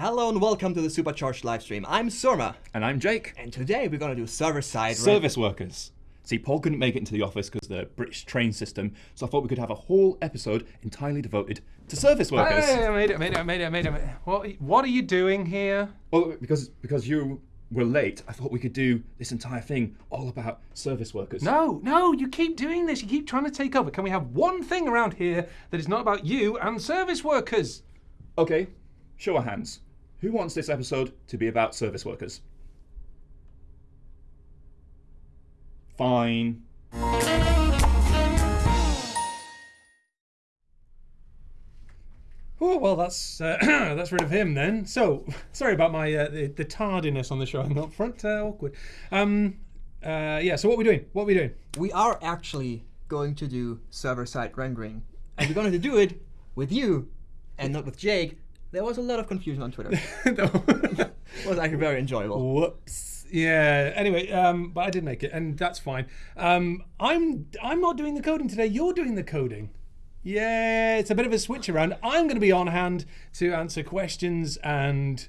Hello and welcome to the Supercharged livestream. I'm Surma, And I'm Jake. and today we're gonna do server-side Service workers. See, Paul couldn't make it into the office because the British train system, so I thought we could have a whole episode entirely devoted to service workers. Hey, I made it, made it, made it, made it. What, what are you doing here? Well, because because you were late, I thought we could do this entire thing all about service workers. No, no, you keep doing this. You keep trying to take over. Can we have one thing around here that is not about you and service workers? Okay, show of hands. Who wants this episode to be about service workers? Fine. Oh well, that's uh, that's rid of him then. So sorry about my uh, the, the tardiness on the showing up front. Uh, awkward. Um, uh, yeah. So what are we doing? What are we doing? We are actually going to do server-side rendering, and we're going to do it with you, and not with Jake. There was a lot of confusion on Twitter. it was actually very enjoyable. Whoops. Yeah. Anyway, um, but I did make it, and that's fine. Um, I'm I'm not doing the coding today. You're doing the coding. Yeah, it's a bit of a switch around. I'm going to be on hand to answer questions and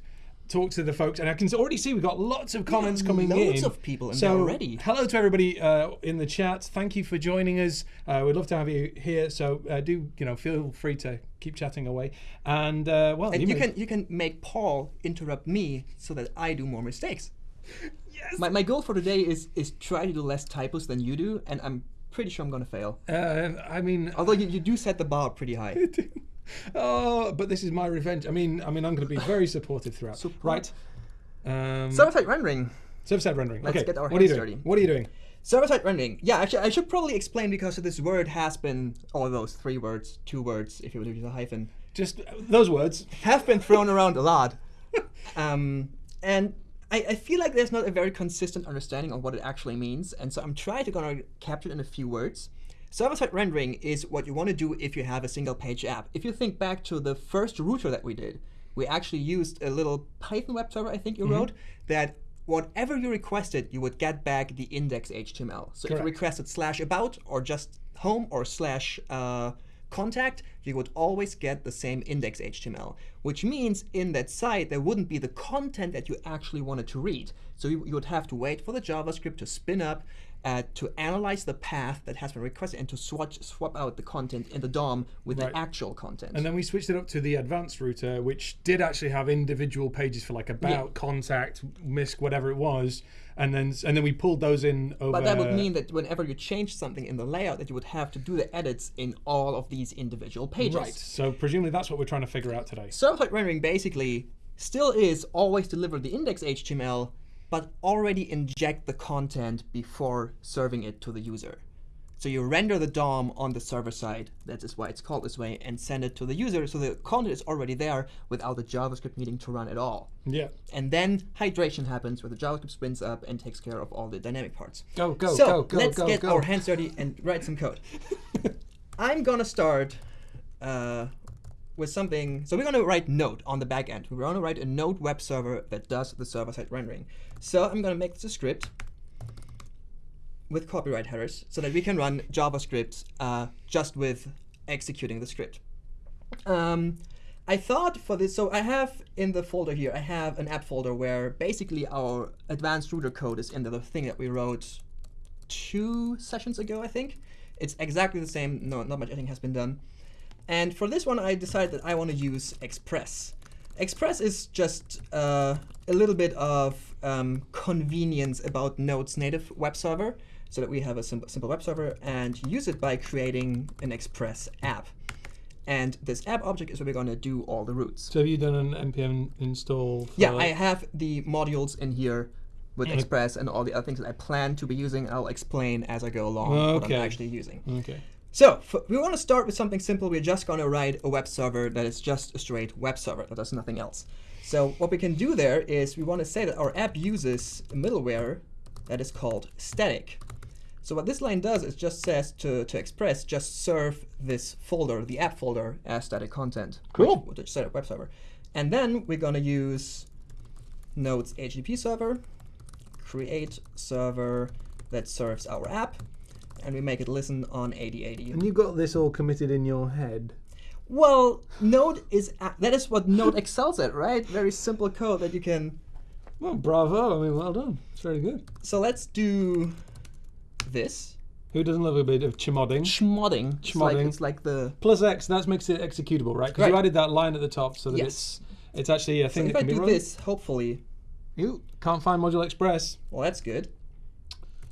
talk to the folks. And I can already see we've got lots of comments coming in. loads of people in so, there already. Hello to everybody uh, in the chat. Thank you for joining us. Uh, we'd love to have you here. So uh, do you know feel free to keep chatting away. And uh, well, And you may- can you can make Paul interrupt me so that I do more mistakes. Yes. My, my goal for today is is try to do less typos than you do, and I'm pretty sure I'm gonna fail. Uh, I mean, Although you, you do set the bar pretty high. oh, but this is my revenge. I mean, I mean, I'm going to be very supportive throughout. Support. Right. Um, Server-side rendering. server-side rendering. Let's okay. get our what are you doing? dirty. What are you doing? Server-side rendering. Yeah, actually, I should probably explain because this word has been, all those three words, two words, if you were to use a hyphen, Just uh, those words. have been thrown around a lot. Um, and I, I feel like there's not a very consistent understanding of what it actually means, and so I'm trying to gonna capture it in a few words. Server-side rendering is what you want to do if you have a single-page app. If you think back to the first router that we did, we actually used a little Python web server, I think you wrote, that whatever you requested, you would get back the index HTML. So if you requested slash about or just home or slash uh, contact, you would always get the same index HTML, which means in that site there wouldn't be the content that you actually wanted to read. So you, you would have to wait for the JavaScript to spin up, uh, to analyze the path that has been requested, and to swatch, swap out the content in the DOM with Right. the actual content. And then we switched it up to the advanced router, which did actually have individual pages for like about, contact, misc, whatever it was, and then and then we pulled those in over. But that would mean that whenever you change something in the layout, that you would have to do the edits in all of these individual pages. right. So presumably that's what we're trying to figure out today. Server-side rendering basically still is always deliver the index HTML, but already inject the content before serving it to the user. So you render the DOM on the server side, that is why it's called this way, and send it to the user so the content is already there without the JavaScript needing to run at all. Yeah. And then hydration happens where the JavaScript spins up and takes care of all the dynamic parts. Go go so go go let's go get go. our hands dirty and write some code. I'm gonna start uh, with something. So we're gonna write Node on the back end. We're gonna write a Node web server that does the server-side rendering. So I'm gonna make this a script with copyright headers so that we can run JavaScript uh, just with executing the script. Um, I thought for this, so I have in the folder here, I have an app folder where basically our advanced router code is in the thing that we wrote two sessions ago, I think. It's exactly the same, no, not much editing has been done. And for this one, I decided that I want to use Express. Express is just uh, a little bit of um, convenience about Node's native web server, so that we have a sim simple web server and use it by creating an Express app. And this app object is where we're going to do all the routes. So have you done an npm install? For Yeah, I have the modules in here with Mm. Express and all the other things that I plan to be using. I'll explain as I go along what I'm actually using. Okay. So we want to start with something simple. We're just going to write a web server that is just a straight web server that does nothing else. So what we can do there is we want to say that our app uses a middleware that is called static. So what this line does is just says to, to Express, just serve this folder, the app folder, as static content. Cool. Which, which static web server. And then we're going to use Node's HTTP server, create server that serves our app, and we make it listen on 8080. And you got this all committed in your head. Well, Node is that is what Node excels at, right? Very simple code that you can. Well, bravo. I mean, well done. It's very good. So let's do this Who doesn't love a bit of chmodding? schmodding. It's like, it's like the Plus X, that makes it executable, right? Because you added that line at the top so that yes. it's it's actually a thing if that I can be do this, hopefully, You can't find Module Express. well, that's good.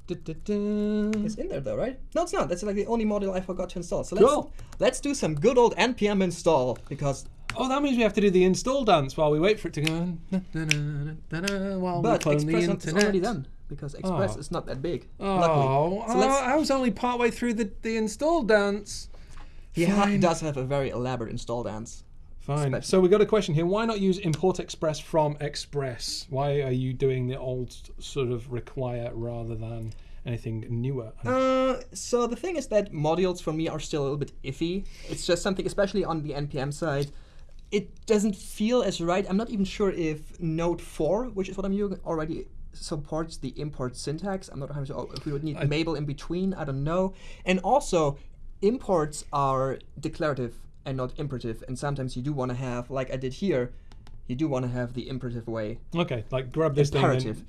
It's in there though, right? No, it's not. That's like the only module I forgot to install. So let's Cool. let's do some good old npm install because Oh, that means we have to do the install dance while we wait for it to go. na, While but we Express the is already done because Express Oh. is not that big. Oh, luckily. So oh, I was only partway through the, the install dance. He ha- does have a very elaborate install dance. Fine. Spec- So we got a question here. Why not use import express from express? Why are you doing the old sort of require rather than anything newer? Uh, so the thing is that modules for me are still a little bit iffy. It's just something, especially on the npm side, it doesn't feel as right. I'm not even sure if Node 4, which is what I'm using, already supports the import syntax. I'm not 100 sure if we would need Babel in between. I don't know. And also, imports are declarative and not imperative. And sometimes you do want to have, like I did here, you do want to have the imperative way. okay, like grab this Imperative. thing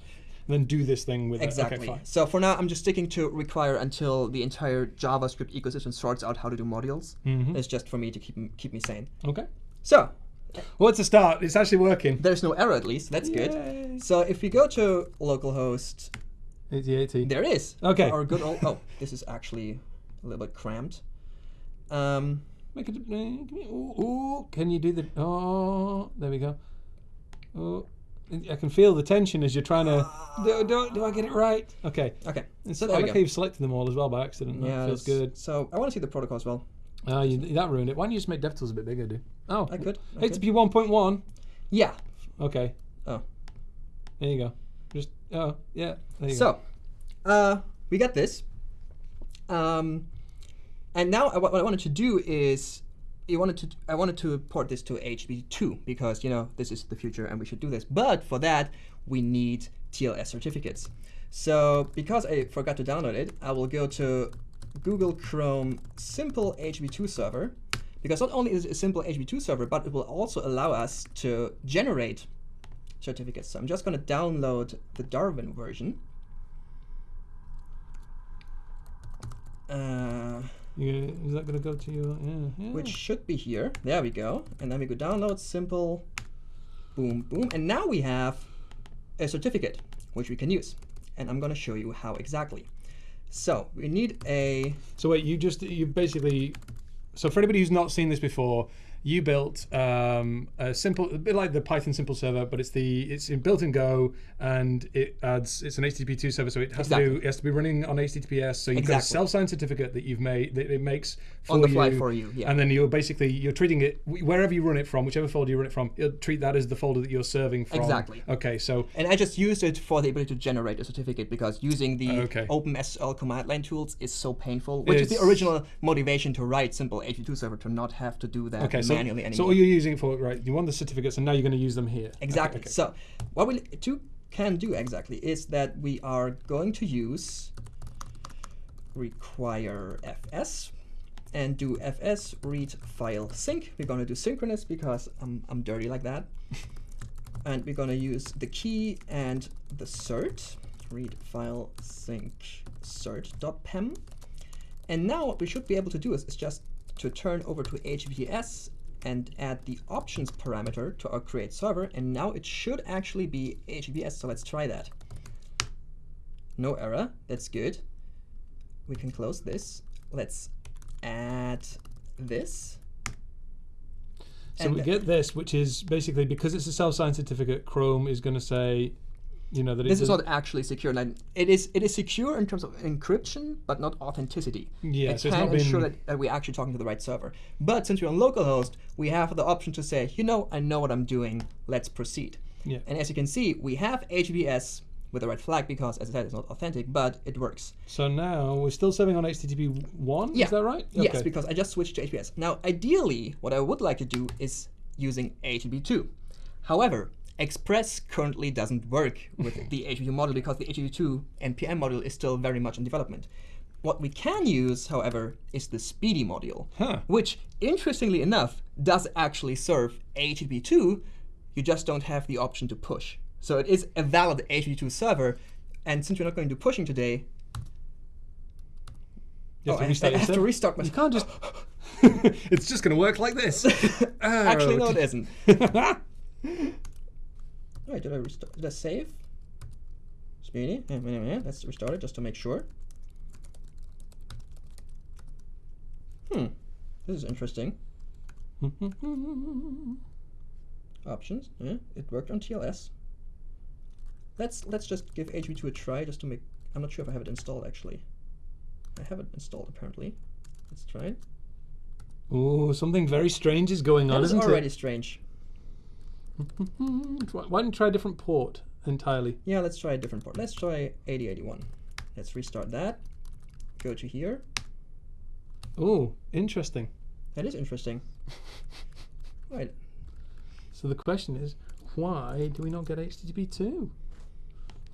and then, then do this thing with Exactly. it. Okay, so for now, I'm just sticking to require until the entire JavaScript ecosystem sorts out how to do modules. Mhm. It's just for me to keep keep me sane. Okay. So Well, it's a start. It's actually working. there's no error at least. That's good. So if we go to localhost, 8080. There is. Okay. Our good old. Oh, this is actually a little bit cramped. Um, Make it. Ooh, ooh, can you do the? Oh, there we go. Oh, I can feel the tension as you're trying to. Do, do, do I get it right? Okay. okay. So I there we like how you've selected them all as well by accident. Yeah, that feels good. So I want to see the protocol as well. Ah, you, that ruined it. Why don't you just make DevTools a bit bigger, dude? Oh, I could. I. HTTP 1.1. Yeah. Okay. Oh. There you go. Just oh yeah. There you go. So, uh, we got this. Um, and now what I wanted to do is, you wanted to, I wanted to port this to HB2 because you know this is the future and we should do this. But for that, we need TLS certificates. So because I forgot to download it, I will go to Google Chrome Simple HB2 server. Because not only is it a simple HB2 server, but it will also allow us to generate certificates. So I'm just going to download the Darwin version. Uh, You- is that going to go to your yeah, yeah. which should be here. There we go. And then we go download simple, boom, boom. And now we have a certificate which we can use. And I'm going to show you how exactly. So we need a So wait, you just you basically. So for anybody who's not seen this before, you built um, a simple, a bit like the Python simple server, but it's the it's in built in Go, and it adds it's an HTTP2 server, so it has to do it has to be running on HTTPS. So you've got a self-signed certificate that you've made that it makes for on the fly you, for you. Yeah. And then you're basically you're treating it wherever you run it from, whichever folder you run it from, you'll treat that as the folder that you're serving from. Exactly. Okay, so And I just used it for the ability to generate a certificate because using the Okay. OpenSSL command line tools is so painful, which is the original motivation to write simple HTTP2 server to not have to do that okay, so, manually so all you're using it for right, you want the certificates, and now you're going to use them here. Exactly. okay. So what we two can do exactly is that we are going to use require fs and do fs read file sync. We're going to do synchronous because I'm, I'm dirty like that. and we're going to use the key and the cert read file sync cert.pem. And now what we should be able to do is, is just to turn over to HTTPS and add the options parameter to our create server. And now it should actually be HTTPS. So let's try that. No error. That's good. We can close this. Let's add this. So And we get this, which is basically because it's a self-signed certificate, Chrome is going to say, you know, that This is doesn't- actually secure. Like, it is it is secure in terms of encryption, but not authenticity. Yeah, it so it's can not ensure that, that we're actually talking to the right server. But since we're on localhost, we have the option to say, you know, I know what I'm doing. Let's proceed. Yeah. And as you can see, we have HTTPS with the red flag because, as I said, it's not authentic, but it works. So now we're still serving on HTTP one. Yeah. Is that right? Yes, Okay. because I just switched to HTTPS. Now, ideally, what I would like to do is using HTTP2. However, Express currently doesn't work with the HTTP model because the HTTP2 NPM module is still very much in development. what we can use, however, is the Speedy module, Huh. which, interestingly enough, does actually serve HTTP2. You just don't have the option to push. So it is a valid HTTP2 server. And since we're not going to do pushing today, You have oh, to restart I have to restart my. You can't just. it's just going to work like this. Actually, no, Oh, it okay. Isn't. Wait, did I restart? Did I save? Speedy. Yeah, yeah, yeah. Let's restart it just to make sure. Hmm. This is interesting. Options. Yeah, it worked on TLS. Let's let's just give HV2 a try just to make. I'm not sure if I have it installed actually. I have it installed apparently. Let's try it. Oh, something very strange is going on, That is isn't already strange. Why don't you try a different port entirely? Yeah, let's try a different port. Let's try 8081. Let's restart that. Go to here. Oh, interesting. That is interesting. Right. So the question is, why do we not get HTTP two?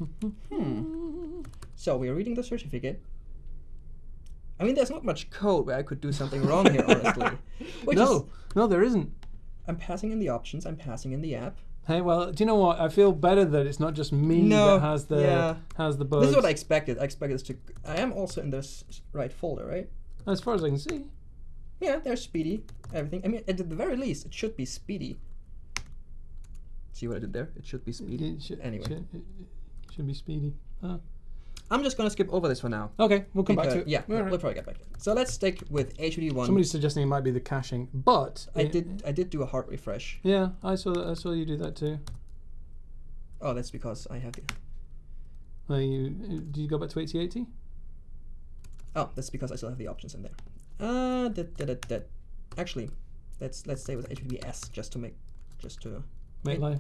Hmm. So we are reading the certificate. I mean, there's not much code where I could do something wrong here, honestly. No, is, no, there isn't. I'm passing in the options. I'm passing in the app. Hey, well, do you know what? I feel better that it's not just me No, that has the yeah. has the bugs. This is what I expected. I expected this to. I am also in this right folder, right? as far as I can see. Yeah, there's speedy. Everything. I mean, at the very least, it should be speedy. See what I did there? It should be speedy. It should, Anyway. should, it should be speedy. Ah. I'm just gonna skip over this for now. Okay, we'll come back to it. Yeah, All right. we'll probably get back to it. So let's stick with HUD1. Somebody's suggesting it might be the caching, but I it- did. I did do a hard refresh. Yeah, I saw that. I saw you do that too. Oh, that's because I have the. Uh, you did you go back to 8080? Oh, that's because I still have the options in there. Uh, that that that. that. Actually, let's let's stay with HTTPS just to make, just to. Make life.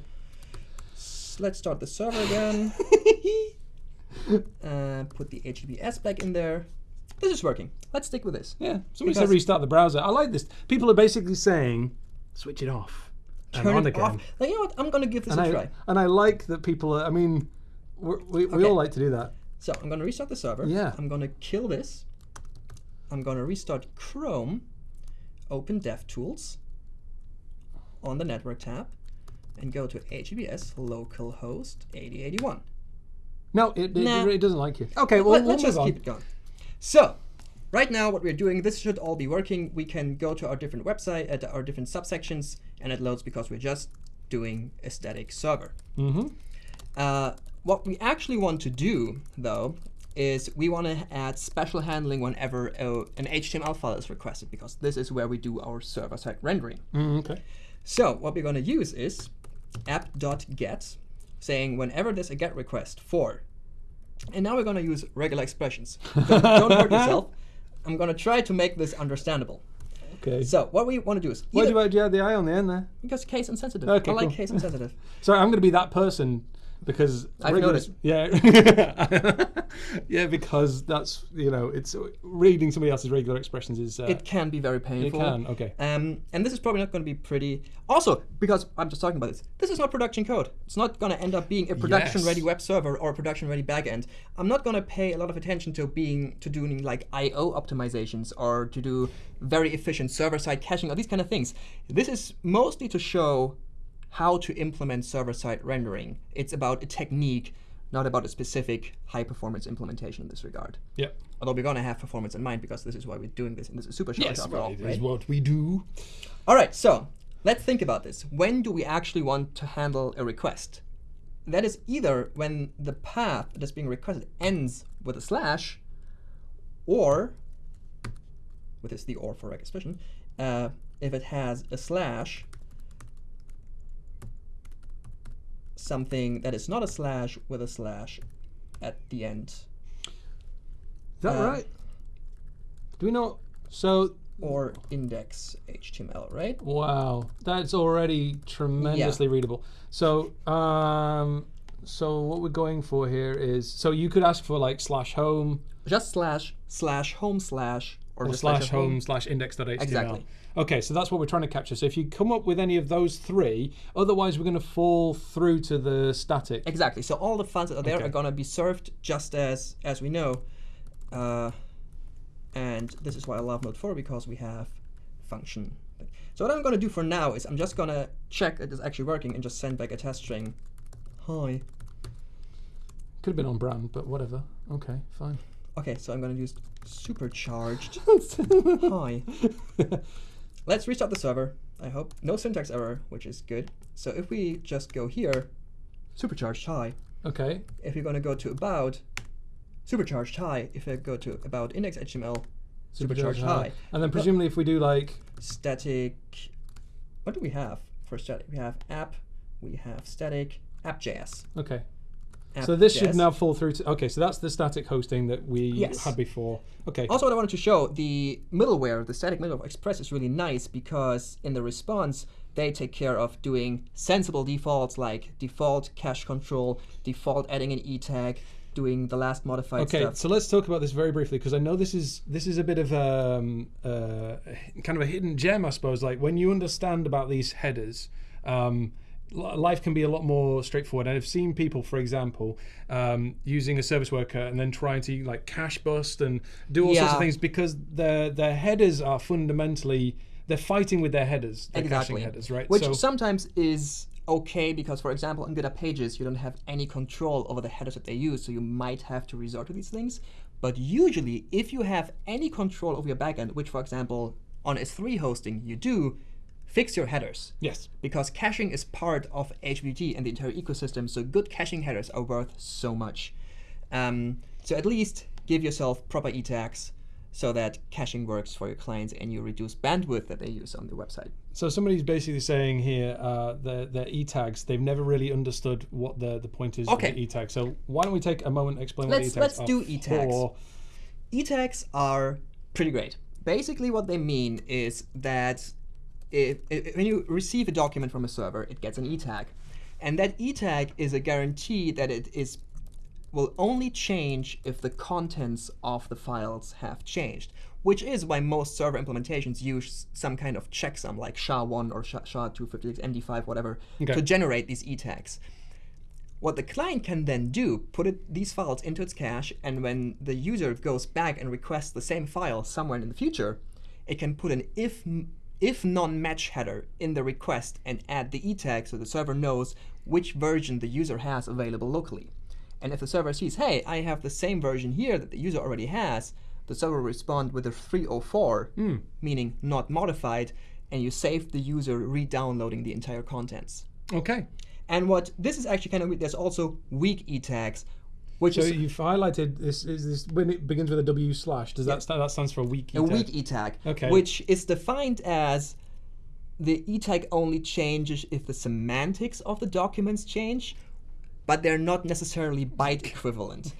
Let's start the server again. uh, put the HTTPS back in there. This is working. Let's stick with this. Yeah, somebody said restart the browser. I like this. People are basically saying switch it off and Turn on it again. off. Like, you know what? I'm gonna give this And a I try. and I like that people are. I mean, we we Okay. all like to do that. So I'm gonna restart the server. Yeah. I'm gonna kill this. I'm gonna restart Chrome. Open DevTools on the network tab, and go to HTTPS localhost 8081. No, it, it, Nah. it doesn't like you. Okay, well, Let, we'll us just on. keep it going. So, right now, what we're doing, this should all be working. We can go to our different website, at our different subsections, and it loads because we're just doing a static server. Mm-hmm. Uh, what we actually want to do, though, is we want to add special handling whenever a, an HTML file is requested, because this is where we do our server-side rendering. Mm, okay. So what we're going to use is app.get, saying whenever there's a get request for. And now we're going to use regular expressions. Don't, don't hurt yourself. I'm going to try to make this understandable. Okay. So what we want to do is Why do you, have the eye on the end there? because case insensitive. Okay, I like cool. case insensitive. Sorry, I'm going to be that person because I've regular- noticed. Yeah, yeah, because that's you know, it's reading somebody else's regular expressions is uh, it can be very it painful. can okay. Um, and this is probably not going to be pretty. Also, because I'm just talking about this, this is not production code. It's not going to end up being a production-ready Yes. web server or a production-ready backend. I'm not going to pay a lot of attention to being to doing like I/O optimizations or to do very efficient server-side caching or these kind of things. This is mostly to show how to implement server-side rendering. It's about a technique, not about a specific high-performance implementation in this regard. Yeah. Although we're going to have performance in mind because this is why we're doing this and this is super short Yes, after well, all, it is right? what we do. All right, so let's think about this. When do we actually want to handle a request? That is either when the path that's being requested ends with a slash, or, with this the or for expression, uh, if it has a slash, something that is not a slash with a slash at the end, Is that Uh, right? Do we know? So or index HTML, right? wow, that's already tremendously readable. So um, so what we're going for here is so you could ask for like slash home Just slash slash home slash or, or just slash home. home slash index.html. Exactly. Okay, so that's what we're trying to capture. So if you come up with any of those three, otherwise we're going to fall through to the static. Exactly. So all the files that are there Okay. are gonna be served just as as we know. Uh, And this is why I love Node 4 because we have function. So what I'm going to do for now is I'm just going to check it is actually working and just send back a test string. Hi. Could have been on brand, but whatever. Okay, fine. Okay, so I'm going to use supercharged. Hi. Let's restart the server, I hope. No syntax error, which is good. So if we just go here, supercharged hi. okay. If you're going to go to about, supercharged hi. If I go to about index.html, supercharged hi. And then presumably if we do like Static, what do we have for static? We have app, we have static, app.js. okay. So this should now fall through to okay, so that's the static hosting that we Yes. had before. Okay. Also, what I wanted to show, the middleware, the static middleware of Express is really nice because in the response, they take care of doing sensible defaults like default cache control, default adding an e tag, doing the last modified Okay, stuff. so let's talk about this very briefly because I know this is this is a bit of um, uh, kind of a hidden gem, I suppose. Like when you understand about these headers, um, life can be a lot more straightforward. And I've seen people, for example, um, using a service worker and then trying to like cache bust and do all sorts of things because their their headers are fundamentally they're fighting with their headers, their exactly. caching headers, right? Which so, sometimes is okay because, for example, on GitHub Pages, you don't have any control over the headers that they use, so you might have to resort to these things. But usually, if you have any control over your backend, which, for example, on S3 hosting you do, fix your headers. yes, because caching is part of HBG and the entire ecosystem, so good caching headers are worth so much. Um, so at least give yourself proper e tags so that caching works for your clients and you reduce bandwidth that they use on the website. So somebody's basically saying here uh, the the e tags they've never really understood what the the point is Okay. of the e tag. So why don't we take a moment and explain Let's- what e let's tags are do e-tags. for? E-tags are pretty great. Basically, what they mean is that if, if, when you receive a document from a server, it gets an e-tag, and that e-tag is a guarantee that it is will only change if the contents of the files have changed, which is why most server implementations use some kind of checksum like SHA-1 or SHA- SHA-256, MD5, whatever, Okay. to generate these e-tags. What the client can then do, put it, these files into its cache, and when the user goes back and requests the same file somewhere in the future, it can put an if if none-match header in the request and add the e tag so the server knows which version the user has available locally. And if the server sees, hey, I have the same version here that the user already has, the server will respond with a 304, hmm. meaning not modified, and you save the user re-downloading the entire contents. Okay, And what this is actually kind of weird, there's also weak e tags, which so is you've highlighted this is this when it begins with a W slash. Does that stand, that stands for a weak e a tag? weak e tag, Okay. which is defined as the e tag only changes if the semantics of the documents change, but they're not necessarily byte equivalent.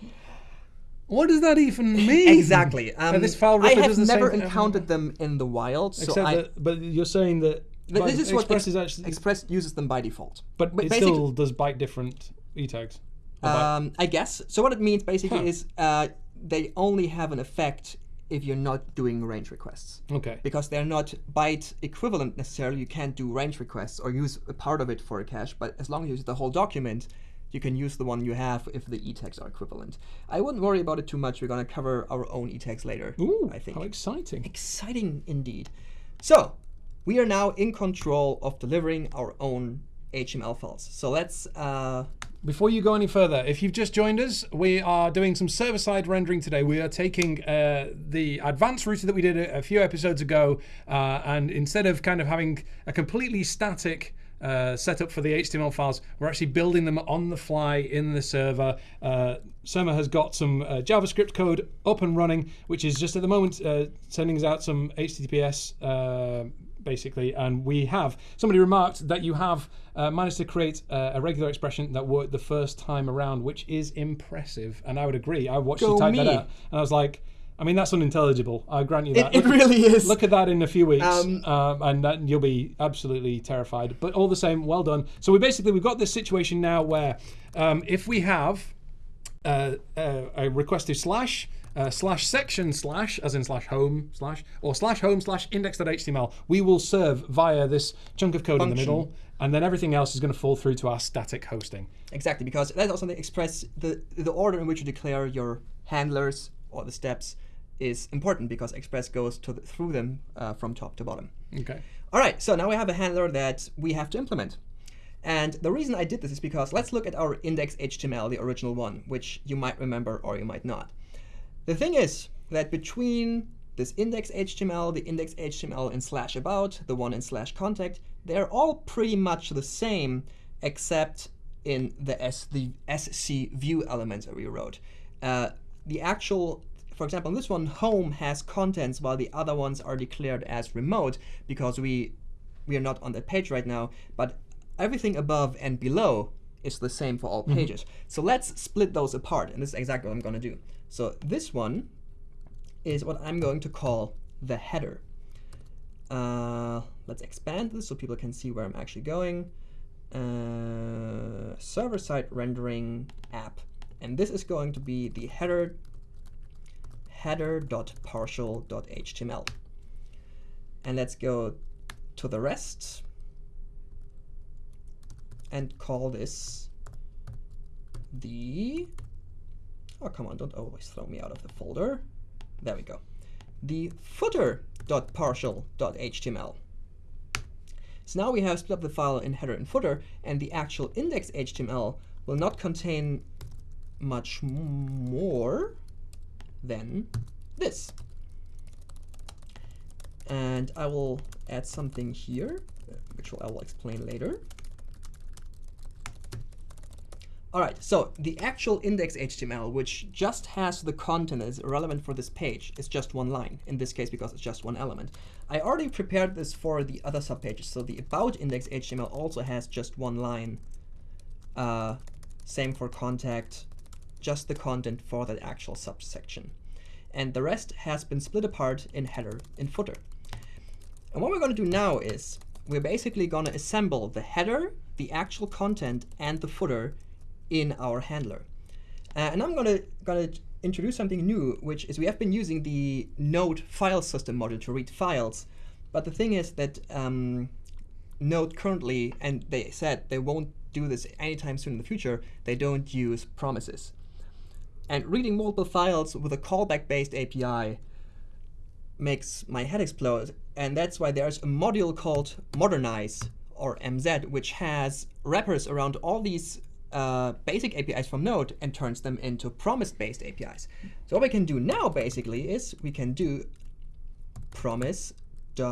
What does that even mean? exactly. Um, this file I ripper have does the same never thing- encountered them in the wild, so Except I. that, but you're saying that but but this is what Express is actually, Express uses them by default. but ba- it still does byte different e tags. Um, I guess. So what it means basically Huh. is uh, they only have an effect if you're not doing range requests. okay. Because they're not byte equivalent necessarily, you can't do range requests or use a part of it for a cache, but as long as you use the whole document, you can use the one you have if the e-tags are equivalent. I wouldn't worry about it too much. We're going to cover our own e-tags later, Ooh, I think. how exciting! Exciting indeed. So, we are now in control of delivering our own HTML files. So let's uh, Before you go any further, if you've just joined us, we are doing some server-side rendering today. We are taking uh, the advanced router that we did a, a few episodes ago, uh, and instead of kind of having a completely static uh, setup for the HTML files, we're actually building them on the fly in the server. Uh, Surma has got some uh, JavaScript code up and running, which is just at the moment uh, sending us out some HTTPS uh, basically. And we have somebody remarked that you have uh, managed to create uh, a regular expression that worked the first time around, which is impressive. And I would agree. I watched Go you type me. that out, and I was like, I mean, that's unintelligible. I grant you that. it, it Look- really is. Look at that in a few weeks, Um, um, and that, you'll be absolutely terrified. But all the same, well done. So we basically we've got this situation now where um, if we have uh, uh, a requested slash uh, slash section slash as in slash home slash or slash home slash index.html, we will serve via this chunk of code in the middle, and then everything else is going to fall through to our static hosting. Exactly, because that's also the express the the order in which you declare your handlers or the steps is important because Express goes to the, through them uh, from top to bottom. Okay. All right, so now we have a handler that we have to implement. And the reason I did this is because let's look at our index HTML, the original one, which you might remember or you might not. The thing is that between this index HTML, the index HTML in slash about, the one in slash contact, they're all pretty much the same except in the, S, the SC view elements that we wrote. Uh, the actual for example, in this one, home has contents while the other ones are declared as remote because we we are not on that page right now, but everything above and below is the same for all pages. So let's split those apart, and this is exactly what I'm going to do. So this one is what I'm going to call the header. Uh, let's expand this so people can see where I'm actually going. Uh, Server-side rendering app. And this is going to be the header header.partial.html. And let's go to the rest and call this the, oh come on, don't always throw me out of the folder. There we go. The footer.partial.html. So now we have split up the file in header and footer, and the actual index HTML will not contain much more than this. And I will add something here, which I will explain later. All right, so the actual index HTML, which just has the content that is relevant for this page, is just one line, in this case because it's just one element. I already prepared this for the other subpages, so the about index HTML also has just one line. Uh, same for contact, just the content for that actual subsection. And the rest has been split apart in header and footer. And what we're going to do now is we're basically going to assemble the header, the actual content, and the footer in our handler. Uh, and I'm going to introduce something new, which is we have been using the Node file system module to read files. But the thing is that um, Node currently, and they said they won't do this anytime soon in the future, they don't use promises. And reading multiple files with a callback-based API makes my head explode. And that's why there's a module called Modernize, or MZ, which has wrappers around all these uh, basic APIs from Node and turns them into promise-based APIs. So what we can do now, basically, is we can do promise.all.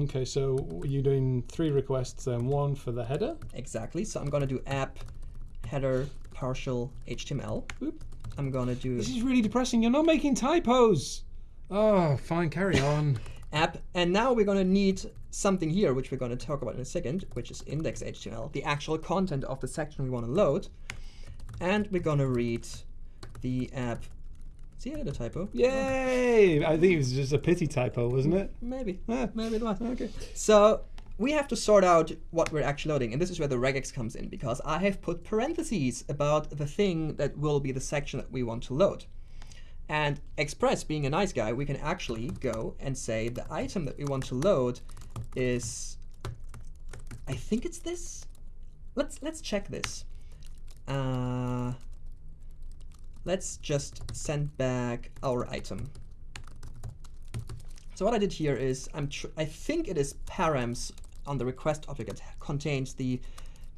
Okay, so you're doing three requests and one for the header. Exactly. So I'm going to do app header partial HTML. Boop. I'm going to do This is really depressing. You're not making typos. Oh, fine, carry on. app. And now we're going to need something here, which we're going to talk about in a second, which is index.html, the actual content of the section we want to load. And we're going to read the app. See, I had a typo. Yay! Oh. I think it was just a pity typo, wasn't it? Maybe. Yeah. Maybe it was. Okay. So we have to sort out what we're actually loading, and this is where the regex comes in, because I have put parentheses about the thing that will be the section that we want to load. And Express, being a nice guy, we can actually go and say the item that we want to load is, I think it's this. Let's let's check this. Uh, let's just send back our item. So what I did here is I'm I think it is params on the request object that contains the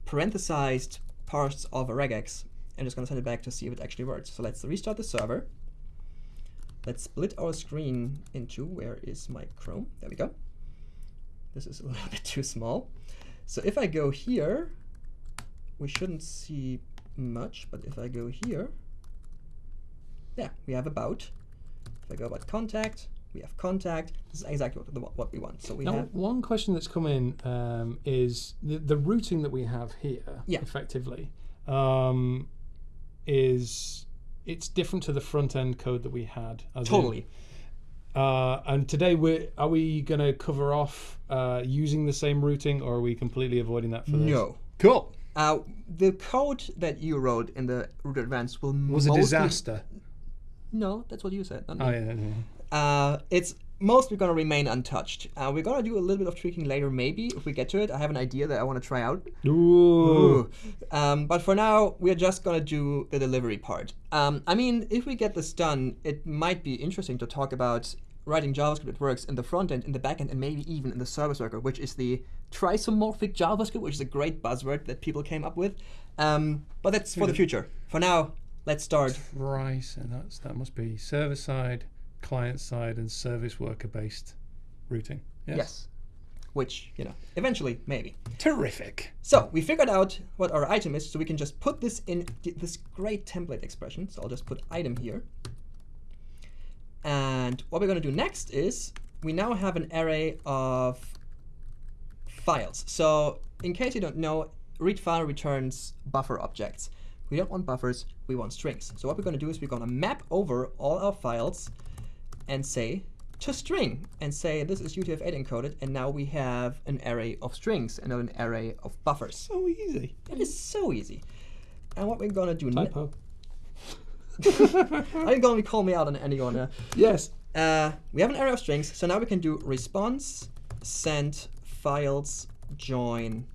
parenthesized parts of a regex. I'm just going to send it back to see if it actually works. So let's restart the server. Let's split our screen into, where is my Chrome? There we go. This is a little bit too small. So if I go here, we shouldn't see much, but if I go here, yeah, we have about. If I go about contact, we have contact. This is exactly what, the, what we want. So we Now, have, one question that's come in um, is the, the routing that we have here, Yeah. effectively, um, is it's different to the front end code that we had. as in- totally. uh, and today, we are we going to cover off uh, using the same routing, or are we completely avoiding that for this? No. Cool. Uh, the code that you wrote in the root advance will Was a disaster. No, that's what you said. Not me. Oh yeah. yeah, yeah. Uh, we're going to remain untouched. Uh, we're going to do a little bit of tweaking later, maybe if we get to it. I have an idea that I want to try out. Ooh. Um, but for now, we're just gonna do the delivery part. Um, I mean, if we get this done, it might be interesting to talk about writing JavaScript that works in the front end, in the back end, and maybe even in the service worker, which is the trisomorphic JavaScript, which is a great buzzword that people came up with. Um, but that's for the future. For now, let's start. Right, and that's that must be server side, client side, and service worker based routing. Yes. Yes. Which, you know, eventually, maybe. Terrific. So we figured out what our item is, so we can just put this in this great template expression. So I'll just put item here. And what we're going to do next is we now have an array of files. So in case you don't know, read file returns buffer objects. We don't want buffers, we want strings. So what we're going to do is we're going to map over all our files and say to string and say this is UTF-8 encoded and now we have an array of strings and not an array of buffers. So easy. It is so easy. And what we're going to do now, are you going to call me out on any one? uh, Yes. uh, we have an array of strings, so now we can do response, send, files, join,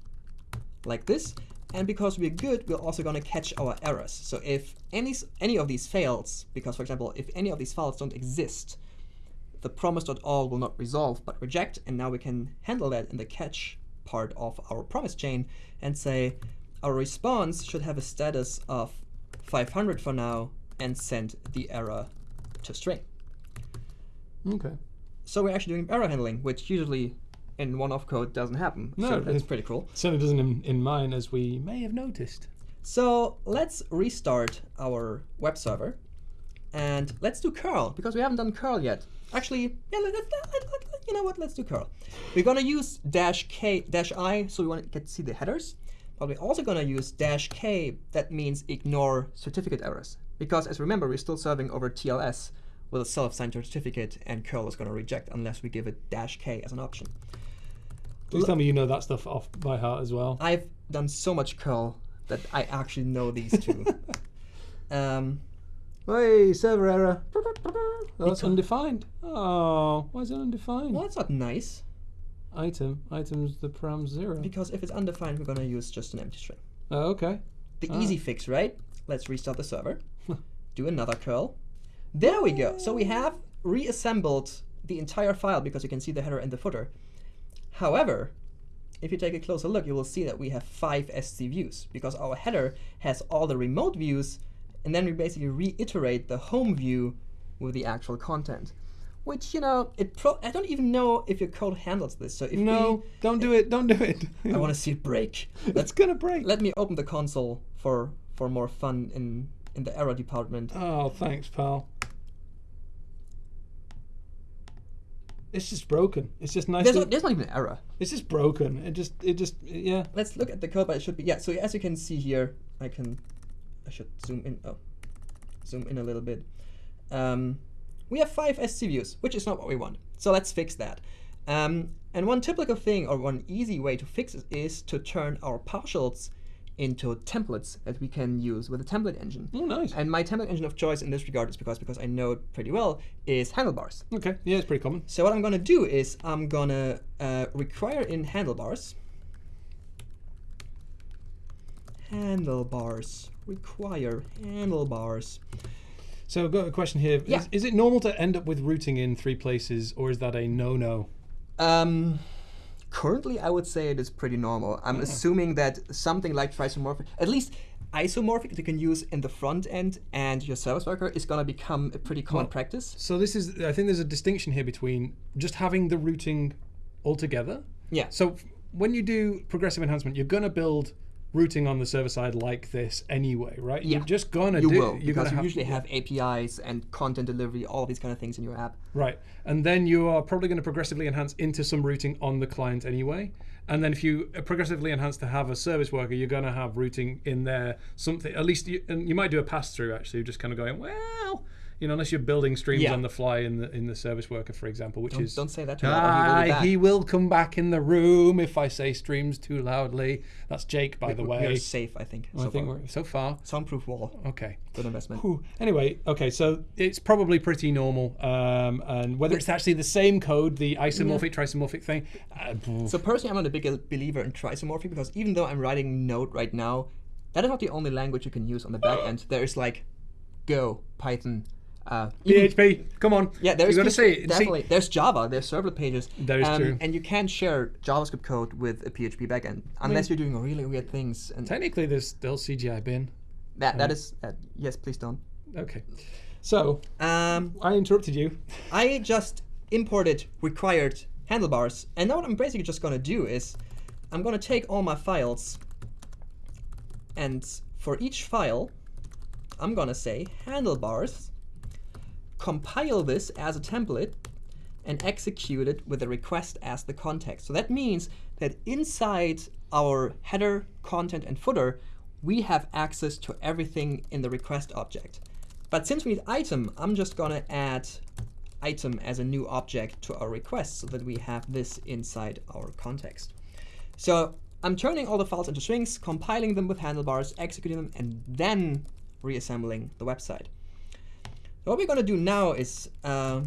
like this. And because we're good, we're also going to catch our errors. So if any any of these fails, because for example, if any of these files don't exist, the promise.all will not resolve but reject, and now we can handle that in the catch part of our promise chain and say our response should have a status of 500 for now and send the error to string. Okay. So we're actually doing error handling, which usually in one-off code doesn't happen. No, so that's pretty cool. Certainly doesn't in, in mine, as we may have noticed. So let's restart our web server, and let's do curl because we haven't done curl yet. Actually, yeah, let, let, let, you know what? Let's do curl. We're gonna use dash k dash i, so we want to get to see the headers. But we're also gonna use dash k. That means ignore certificate errors because, as remember, we're still serving over TLS with a self-signed certificate, and curl is gonna reject unless we give it dash k as an option. Please tell me you know that stuff off by heart as well. I've done so much curl that I actually know these two. um, Hey, server error. That's undefined. Oh, why is it undefined? well, that's not nice Item. Item's the param zero. because if it's undefined, we're gonna use just an empty string. Oh, okay. The Ah. easy fix, right? Let's restart the server. do another curl. There we go. So we have reassembled the entire file because you can see the header and the footer. However, if you take a closer look, you will see that we have five SC views because our header has all the remote views, and then we basically reiterate the home view with the actual content. Which you know, it pro- I don't even know if your code handles this. So if No, don't do it. Don't do it. I want to see it break. Let's gonna break. let me open the console for for more fun in in the error department. Oh, thanks, pal. It's just broken. It's just nice. There's, not, there's not even an error. it's just broken. It just, it just, yeah. Let's look at the code, but it should be yeah. So as you can see here, I can I should zoom in. Oh, zoom in a little bit. Um, we have five SC views, which is not what we want. So let's fix that. Um, and one typical thing, or one easy way to fix it, is to turn our partials into templates that we can use with a template engine. Oh, nice. And my template engine of choice in this regard is because because I know it pretty well is handlebars. Okay, yeah, it's pretty common. So what I'm gonna do is I'm gonna uh, require in handlebars. Handlebars. Require handlebars. So I've got a question here. Is, Yeah. is it normal to end up with routing in three places, or is that a no-no? Um, currently, I would say it is pretty normal. I'm mm. assuming that something like trisomorphic, at least isomorphic, that you can use in the front end and your service worker is gonna become a pretty common Well, practice. So this is, I think there's a distinction here between just having the routing altogether. Yeah. So when you do progressive enhancement, you're gonna build routing on the server side like this anyway, right? Yeah. You're just gonna You do. will you're because you have, usually have APIs and content delivery, all these kind of things in your app. Right. And then you are probably going to progressively enhance into some routing on the client anyway. And then if you uh, progressively enhance to have a service worker, you're going to have routing in there, something, at least, you, and you might do a pass through actually, just kind of going, well, you know, unless you're building streams Yeah. on the fly in the in the service worker, for example, which Don't, is. don't say that too loud. he will Ah, he will come back in the room if I say streams too loudly. That's Jake, by the way. we are safe, I think. I so think far. we're so far. Soundproof wall. Okay. Good investment. Whew. Anyway, okay, so it's probably pretty normal, um, and whether it's actually the same code, the isomorphic, trisomorphic thing. Uh, So personally, I'm not a big believer in trisomorphic because even though I'm writing Node right now, that is not the only language you can use on the back end. There is like Go, Python, uh, PHP, come on. yeah, there's you got to say it. See, definitely. there's Java. There's servlet pages. That is true. And you can't share JavaScript code with a PHP backend unless you're doing really weird things. And technically, there's still CGI bin. that that is uh, yes, please don't. Okay. So Um, I interrupted you. I just imported required handlebars, and now what I'm basically just gonna do is I'm gonna take all my files, and for each file, I'm gonna say handlebars, compile this as a template, and execute it with the request as the context. So that means that inside our header, content, and footer, we have access to everything in the request object. But since we need item, I'm just gonna add item as a new object to our request so that we have this inside our context. So I'm turning all the files into strings, compiling them with handlebars, executing them, and then reassembling the website. What we're gonna do now is uh,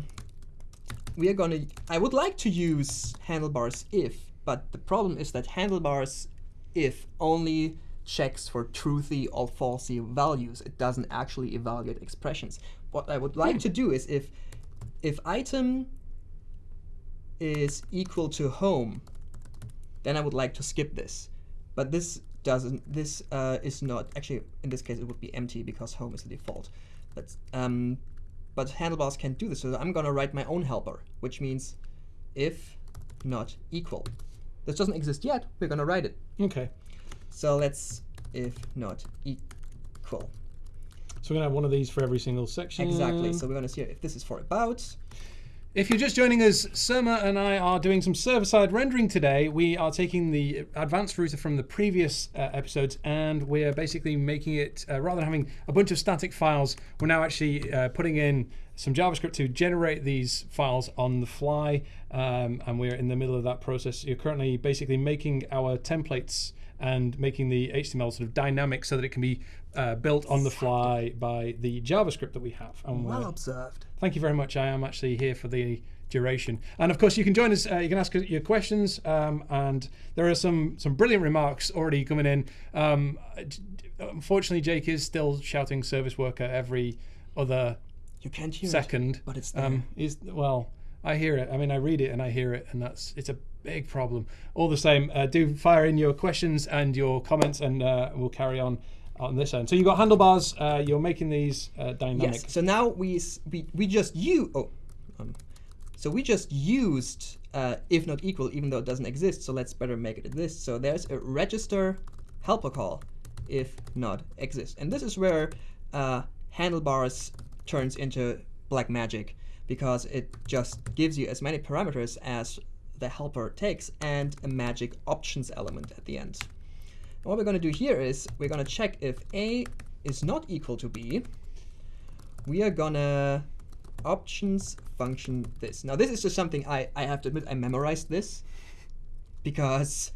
we are gonna, I would like to use handlebars if, but the problem is that handlebars if only checks for truthy or falsy values. It doesn't actually evaluate expressions. What I would like to do is if if item is equal to home, then I would like to skip this. But this doesn't, this uh, is not, actually in this case it would be empty because home is the default. But, um, but handlebars can't do this, so I'm gonna write my own helper, which means if not equal. This doesn't exist yet, we're gonna write it. Okay. So let's if not equal. So we're gonna have one of these for every single section. Exactly. So we're gonna see if this is for about. If you're just joining us, Surma and I are doing some server-side rendering today. We are taking the advanced router from the previous uh, episodes and we're basically making it, uh, rather than having a bunch of static files, we're now actually uh, putting in some JavaScript to generate these files on the fly. Um, and we're in the middle of that process. You're currently basically making our templates and making the HTML sort of dynamic so that it can be uh, built on the fly by the JavaScript that we have. And Well observed. Thank you very much. I am actually here for the duration, and of course you can join us. Uh, you can ask your questions, um, and there are some some brilliant remarks already coming in. Um, unfortunately, Jake is still shouting "service worker" every other You can't hear second. it, but it's there. Um, is well, I hear it. I mean, I read it and I hear it, and that's it's a big problem. All the same, uh, do fire in your questions and your comments, and uh, we'll carry on on this end. So you've got handlebars. Uh, you're making these uh, dynamic. Yes. So now we we we just you oh, um, so we just used uh, if not equal, even though it doesn't exist. So let's better make it exist. So there's a register helper call if not exist, and this is where uh, handlebars turns into black magic because it just gives you as many parameters as the helper takes and a magic options element at the end. And what we're going to do here is we're going to check if a is not equal to b. We are gonna options function this. Now this is just something I, I have to admit I memorized this because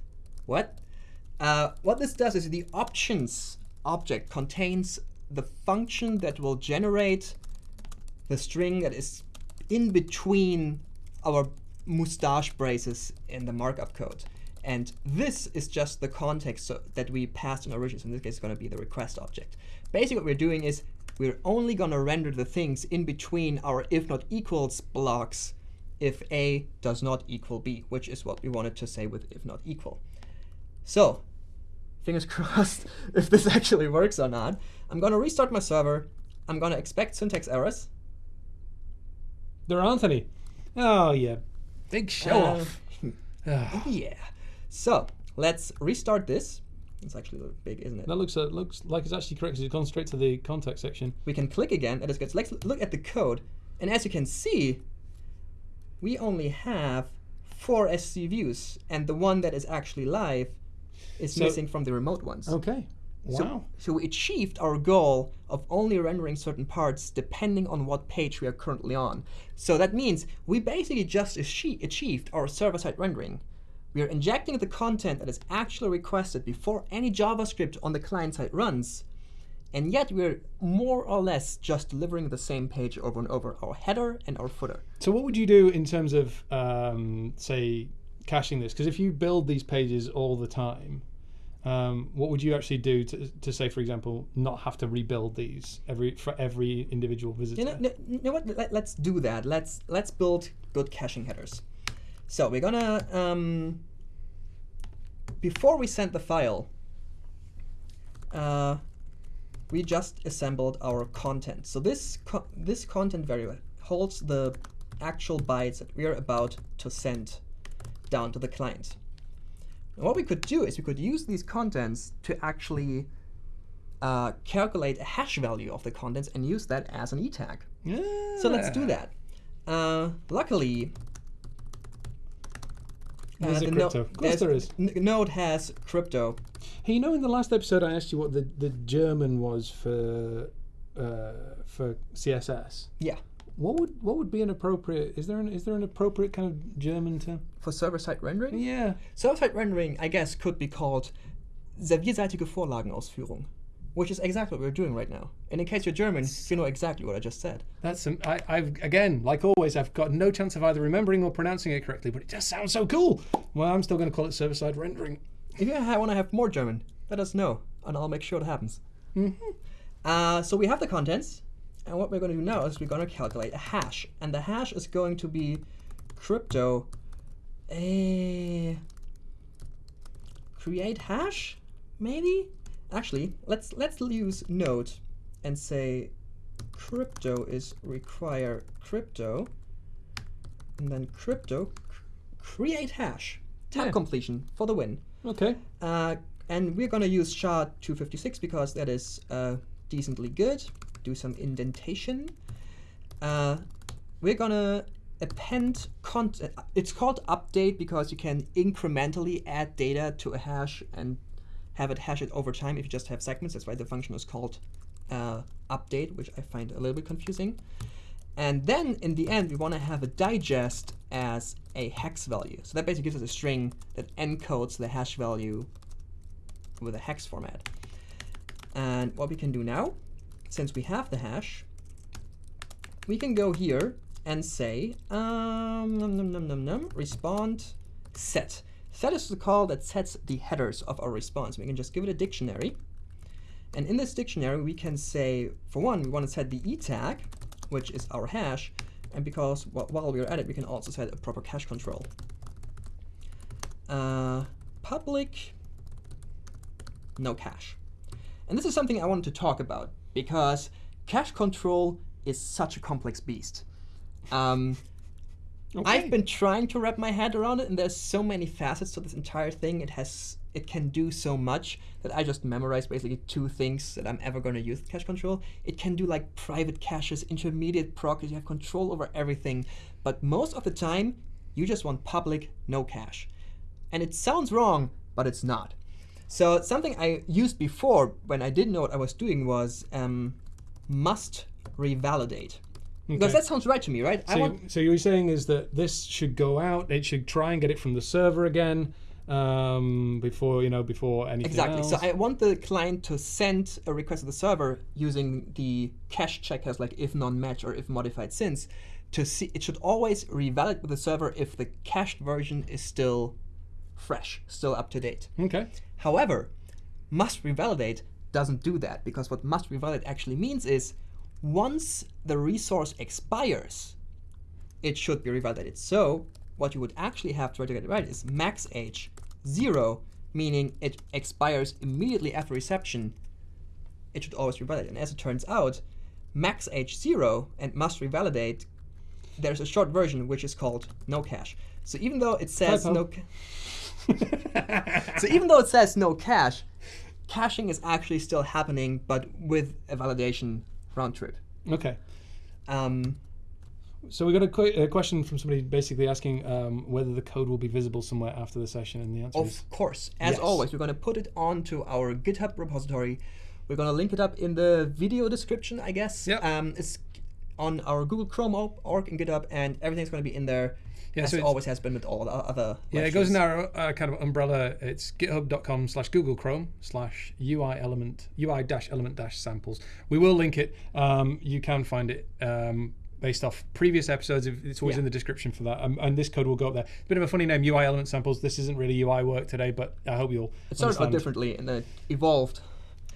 what? Uh, what this does is the options object contains the function that will generate the string that is in between our mustache braces in the markup code. And this is just the context so that we passed in origin. So in this case, it's going to be the request object. Basically, what we're doing is we're only going to render the things in between our if not equals blocks if A does not equal B, which is what we wanted to say with if not equal. So, fingers crossed if this actually works or not. I'm going to restart my server. I'm going to expect syntax errors. There aren't any. Oh yeah, big show Uh, off. Ah, Yeah. So let's restart this. It's actually big, isn't it? that looks uh, looks like it's actually correct. 'cause It's gone straight to the contact section. We can click again, and it's good. So let's look at the code. And as you can see, we only have four SC views, and the one that is actually live is So- missing from the remote ones. Okay. So, Wow. so we achieved our goal of only rendering certain parts depending on what page we are currently on. So that means we basically just achi- achieved our server-side rendering. We are injecting the content that is actually requested before any JavaScript on the client side runs, and yet we're more or less just delivering the same page over and over, our header and our footer. So what would you do in terms of um, say caching this? Because if you build these pages all the time, um, what would you actually do to, to say, for example, not have to rebuild these every for every individual visitor? You know, no, you know what? Let, let's do that. Let's let's build good caching headers. So we're gonna um, before we send the file, uh, we just assembled our content. So this co this content variable holds the actual bytes that we are about to send down to the client. And what we could do is we could use these contents to actually uh, calculate a hash value of the contents and use that as an e tag. So let's do that. Uh, luckily, There's a the crypto. Of course there is. Node has crypto. Hey, you know, in the last episode, I asked you what the, the German was for uh, for CSS. Yeah. What would what would be an appropriate? Is there an is there an appropriate kind of German term? For server-side rendering, Yeah. server-side rendering, I guess, could be called serverseitige Vorlagenausführung, which is exactly what we're doing right now. And in case you're German, you know exactly what I just said. That's some, I, I've again, like always, I've got no chance of either remembering or pronouncing it correctly, but it just sounds so cool. Well, I'm still going to call it server side rendering. If you want to have more German, let us know, and I'll make sure it happens. Uh, so we have the contents, and what we're going to do now is we're going to calculate a hash, and the hash is going to be crypto a create hash, maybe. Actually, let's let's use node and say crypto is require crypto, and then crypto create hash. Tab Yeah. completion for the win. Okay. Uh, and we're gonna use SHA-256 because that is uh, decently good. Do some indentation. Uh, we're gonna append content. It's called update because you can incrementally add data to a hash and have it hash it over time if you just have segments. That's why the function is called uh, update, which I find a little bit confusing. And then in the end, we want to have a digest as a hex value. So that basically gives us a string that encodes the hash value with a hex format. And what we can do now, since we have the hash, we can go here and say um, num, num, num, num, num, respond set. Set is the call that sets the headers of our response. We can just give it a dictionary. And in this dictionary, we can say, for one, we want to set the e tag, which is our hash. And because wh- while we're at it, we can also set a proper cache control. Uh, public, no cache. And this is something I wanted to talk about because cache control is such a complex beast. Um, Okay. I've been trying to wrap my head around it, and there's so many facets to this entire thing. It has, it can do so much that I just memorized basically two things that I'm ever going to use cache control. It can do like private caches, intermediate procs. You have control over everything, but most of the time, you just want public, no cache. And it sounds wrong, but it's not. So something I used before when I didn't know what I was doing was um, must revalidate. Because that sounds right to me, right? I So, so you're saying is that this should go out. It should try and get it from the server again um, before you know before anything Exactly. else. So I want the client to send a request to the server using the cache checkers like if none-match or if modified since to see it should always revalidate with the server if the cached version is still fresh, still up to date. okay. However, must revalidate doesn't do that because what must revalidate actually means is once the resource expires, it should be revalidated. So what you would actually have to get it right is max age zero, meaning it expires immediately after reception. It should always revalidate. And as it turns out, max age zero and must revalidate, there's a short version which is called no cache. So even though it says Typo. no, so even though it says no cache, caching is actually still happening, but with a validation round trip. Okay. Um, So we got a, que- a question from somebody basically asking um, whether the code will be visible somewhere after the session, and the answer is Of course, as Yes. always, we're going to put it onto our GitHub repository. We're going to link it up in the video description, I guess. Yep. Um, it's on our Google Chrome org and GitHub, and everything's going to be in there, Yeah, as so it always has been with all the other. Yeah, it goes lectures. in our uh, kind of umbrella. It's github.com slash Google Chrome slash UI element UI dash element dash samples. We will link it. Um, you can find it. Um, based off previous episodes. It's always Yeah. in the description for that, um, and this code will go up there. Bit of a funny name, UI element samples. This isn't really UI work today, but I hope you'll It started out differently and it evolved.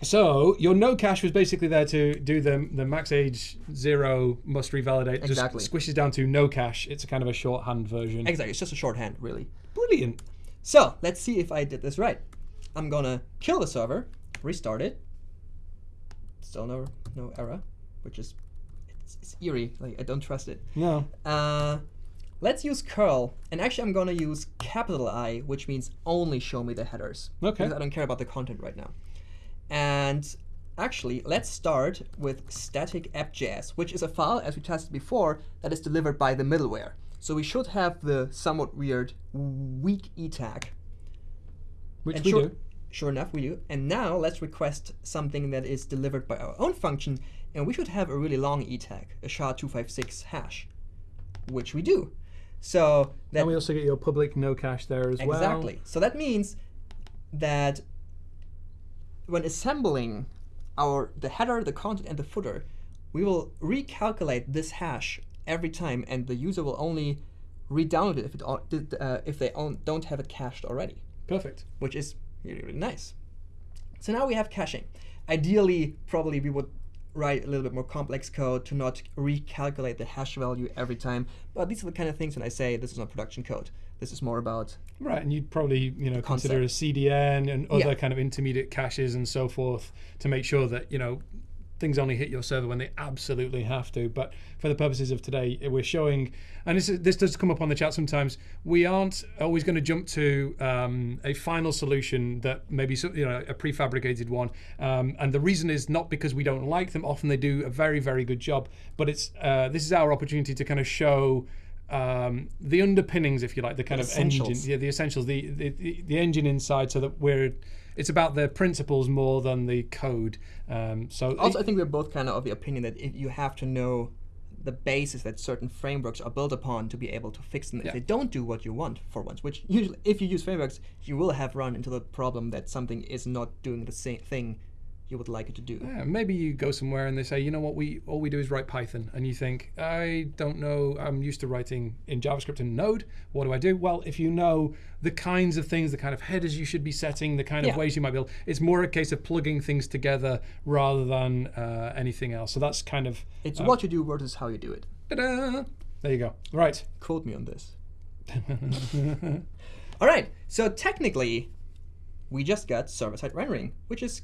So your no cache was basically there to do the the max age zero must revalidate. Exactly. Just squishes down to no cache. It's a kind of a shorthand version. Exactly, it's just a shorthand, really. Brilliant. So let's see if I did this right. I'm gonna kill the server, restart it. Still no no error, which is it's, it's eerie. Like I don't trust it. No. Uh, let's use curl, and actually I'm gonna use capital I, which means only show me the headers. Okay. Because I don't care about the content right now. And actually, let's start with static app.js, which is a file, as we tested before, that is delivered by the middleware. So we should have the somewhat weird weak e tag. Which And we sure, do. Sure enough, we do. And now let's request something that is delivered by our own function, and we should have a really long e tag, a SHA-256 hash, which we do. So that And we also get your public no cache there as well. exactly. So that means that when assembling our the header, the content, and the footer, we will recalculate this hash every time, and the user will only re-download it if it uh, if they don't have it cached already Perfect. which is really, really nice. So now we have caching. Ideally, probably we would write a little bit more complex code to not recalculate the hash value every time. But these are the kind of things when I say this is not production code. This is more about Right, and you'd probably you know consider a. CDN and other Yeah. kind of intermediate caches and so forth to make sure that you know things only hit your server when they absolutely have to. But for the purposes of today, we're showing, and this is, this does come up on the chat sometimes. We aren't always going to jump to um, a final solution that maybe you know a prefabricated one. Um, and the reason is not because we don't like them. Often they do a very very good job. But it's uh, this is our opportunity to kind of show. Um, the underpinnings, if you like, the kind of engine, yeah, the essentials, the, the the the engine inside, so that we're it's about the principles more than the code. Um, so Also, I think we're both kind of of the opinion that if you have to know the basis that certain frameworks are built upon to be able to fix them. If Yeah. they don't do what you want for once, which usually, if you use frameworks, you will have run into the problem that something is not doing the same thing you would like it to do. Yeah, maybe you go somewhere and they say, you know what, we all we do is write Python, and you think, I don't know, I'm used to writing in JavaScript and Node. What do I do? Well, if you know the kinds of things, the kind of headers you should be setting, the kind of ways you might build, it's more a case of plugging things together rather than uh, anything else. So that's kind of It's uh, what you do versus how you do it. ta-da! There you go. Right. Quote me on this. All right, so technically, we just got server-side rendering, which is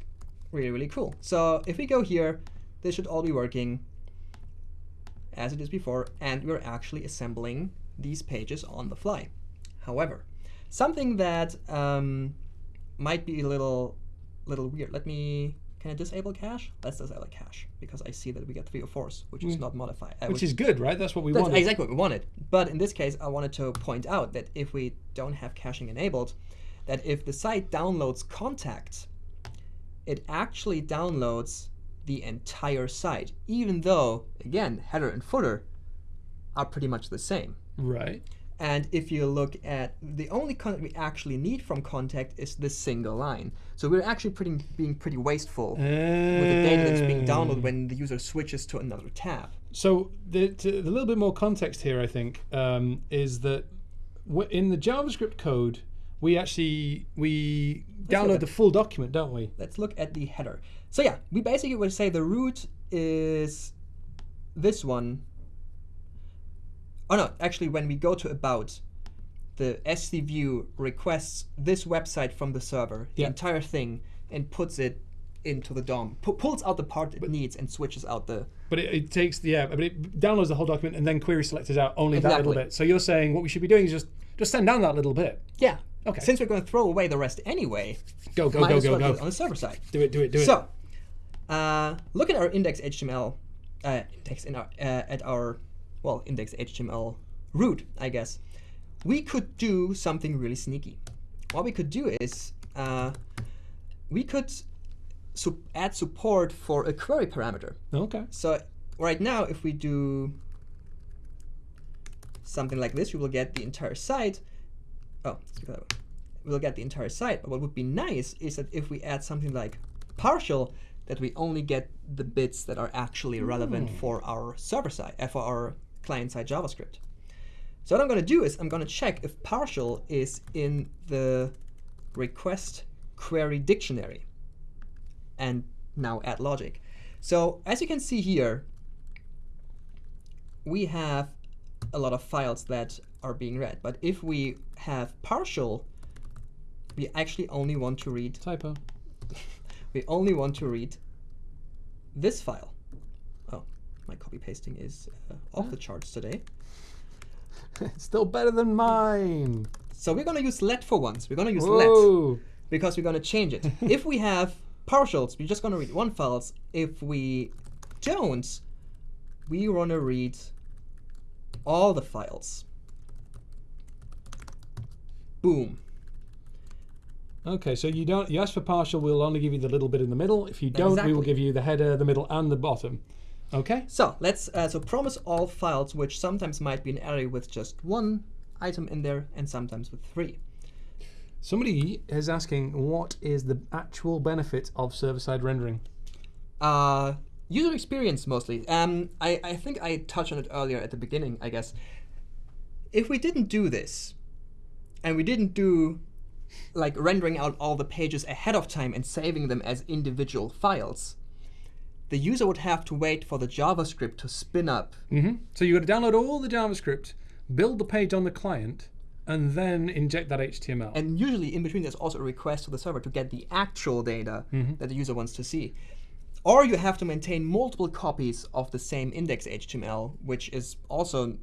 really, really cool. So if we go here, this should all be working as it is before, and we're actually assembling these pages on the fly. However, something that um, might be a little, little weird. Let me. Can I disable cache? Let's disable cache because I see that we get three or fours, which is not modified. uh, Which is good, right? That's what we that's wanted. exactly what we wanted. But in this case, I wanted to point out that if we don't have caching enabled, that if the site downloads contact, it actually downloads the entire site, even though, again, header and footer are pretty much the same. Right. And if you look at the only content we actually need from contact is this single line. So we're actually pretty, being pretty wasteful with the data that's being downloaded when the user switches to another tab. So the, to, the little bit more context here, I think, um, is that w- in the JavaScript code, we actually we look download the full document, don't we? let's look at the header. So yeah, we basically would say the root is this one. Oh no, actually when we go to about, the SC view requests this website from the server, the Yeah. entire thing, and puts it into the DOM. Pu- pulls out the part it needs and switches out the But it, it takes the yeah, but it downloads the whole document and then query selectors out only that little bit. So you're saying what we should be doing is just just send down that little bit. yeah. Okay. Since we're going to throw away the rest anyway, Go go go go go. on the server side. Do it do it do it. So, uh, look at our index HTML, uh, index in our uh, at our well index HTML root, I guess. We could do something really sneaky. What we could do is uh, we could su- add support for a query parameter. okay. So right now, if we do something like this, we will get the entire site. Oh, let's do that. We'll get the entire site. But what would be nice is that if we add something like partial, that we only get the bits that are actually relevant for our server side, uh, for our client side JavaScript. So what I'm going to do is I'm going to check if partial is in the request query dictionary and now add logic. So as you can see here, we have a lot of files that are being read. But if we have partial, we actually only want to read Typo. we only want to read this file. Oh, my copy pasting is uh, off the charts today. It's still better than mine. So we're going to use let for once. We're going to use let because we're going to change it. if we have partials, we're just going to read one files. If we don't, we want to read all the files. Boom. Okay, so you don't. You ask for partial, we'll only give you the little bit in the middle. If you don't, we will give you the header, the middle, and the bottom. Okay. So let's uh, so promise all files, which sometimes might be an array with just one item in there, and sometimes with three. Somebody is asking, what is the actual benefit of server-side rendering? Uh, user experience mostly. Um, I, I think I touched on it earlier at the beginning, I guess. If we didn't do this, and we didn't do like rendering out all the pages ahead of time and saving them as individual files, the user would have to wait for the JavaScript to spin up. hmm So you got to download all the JavaScript, build the page on the client, and then inject that HTML. And usually in between, there's also a request to the server to get the actual data that the user wants to see. Or you have to maintain multiple copies of the same index HTML, which is also,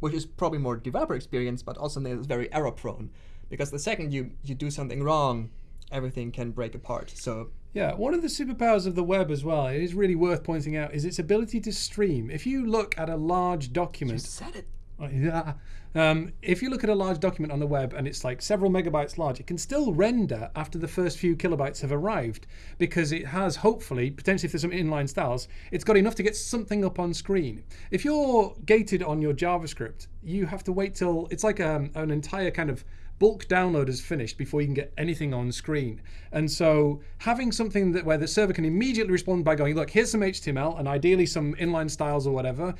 which is probably more developer experience, but also is very error prone. Because the second you, you do something wrong, everything can break apart. So Yeah, one of the superpowers of the web as well, it is really worth pointing out, is its ability to stream. If you look at a large document, said it. Oh, yeah. Um, if you look at a large document on the web and it's like several megabytes large, it can still render after the first few kilobytes have arrived because it has hopefully, potentially if there's some inline styles, it's got enough to get something up on screen. If you're gated on your JavaScript, you have to wait till it's like um, an entire kind of bulk download is finished before you can get anything on screen. And so having something that where the server can immediately respond by going, look, here's some HTML and ideally some inline styles or whatever,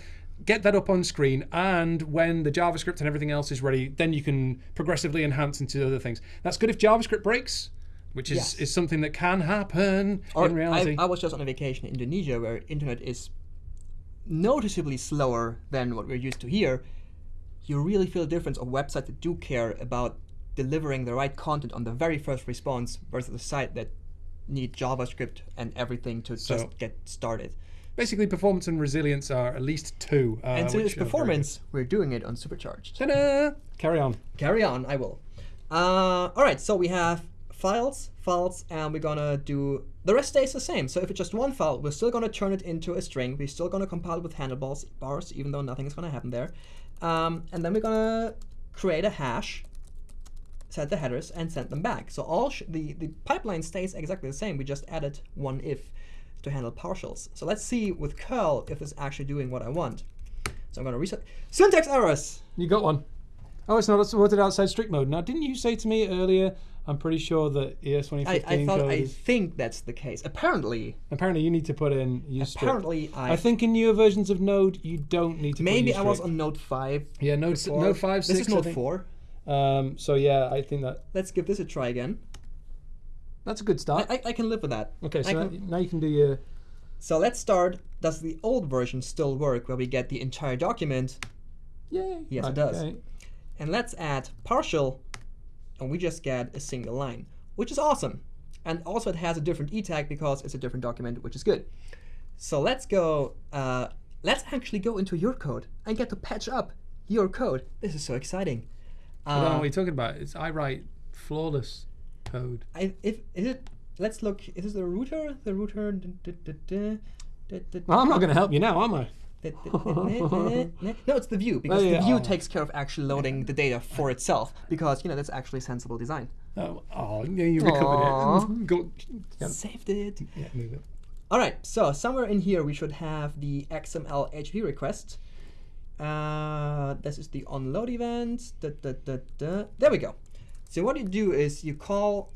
get that up on screen and when the JavaScript and everything else is ready, then you can progressively enhance into other things. That's good if JavaScript breaks, which is, Yes. is something that can happen Or in reality. I, I was just on a vacation in Indonesia where internet is noticeably slower than what we're used to here. You really feel a difference of websites that do care about delivering the right content on the very first response versus a site that need JavaScript and everything to So- just get started. Basically, performance and resilience are at least two. Uh, and since which it's performance, we're doing it on supercharged. good. Ta-da! Carry on. Carry on, I will. Uh, all right, so we have files, files, and we're gonna do the rest stays the same. So if it's just one file, we're still gonna turn it into a string. We're still gonna compile it with handlebars bars, even though nothing is gonna happen there. Um, and then we're gonna create a hash, set the headers, and send them back. So all sh- the the pipeline stays exactly the same. We just added one if to handle partials. So let's see with curl if it's actually doing what I want. So I'm gonna reset syntax errors. You got one. Oh, it's not supported outside strict mode. Now, didn't you say to me earlier? I'm pretty sure that ES I, 2015 I thought code I think that's the case. Apparently, Apparently, you need to put in use strict. apparently I, I think in newer versions of Node, you don't need to. maybe I was on Node five. Yeah, Node before. Node five This six. is Node four. Um, so yeah, I think that Let's give this a try again. that's a good start. I, I can live with that. okay, I so now, can- now you can do your. So let's start. Does the old version still work, where we get the entire document? Yeah. Yes, it does. And let's add partial, and we just get a single line, which is awesome. And also, it has a different e tag because it's a different document, which is good. So let's go. Uh, let's actually go into your code and get to patch up your code. This is so exciting. I don't know Uh, what you're talking about. It's I write flawless code. I, if is it let's look is this the router the router d- d- d- d- d- d- Well, I'm not going to help you now, am I? no it's the view because Oh, yeah. the view Oh. takes care of actually loading the data for itself because you know that's actually sensible design Oh, oh yeah, you recovered Aw. it. Go, yeah, saved it yeah, move it. all right so somewhere in here we should have the xml hv request uh, this is the onload event da, da, da, there we go so what you do is you call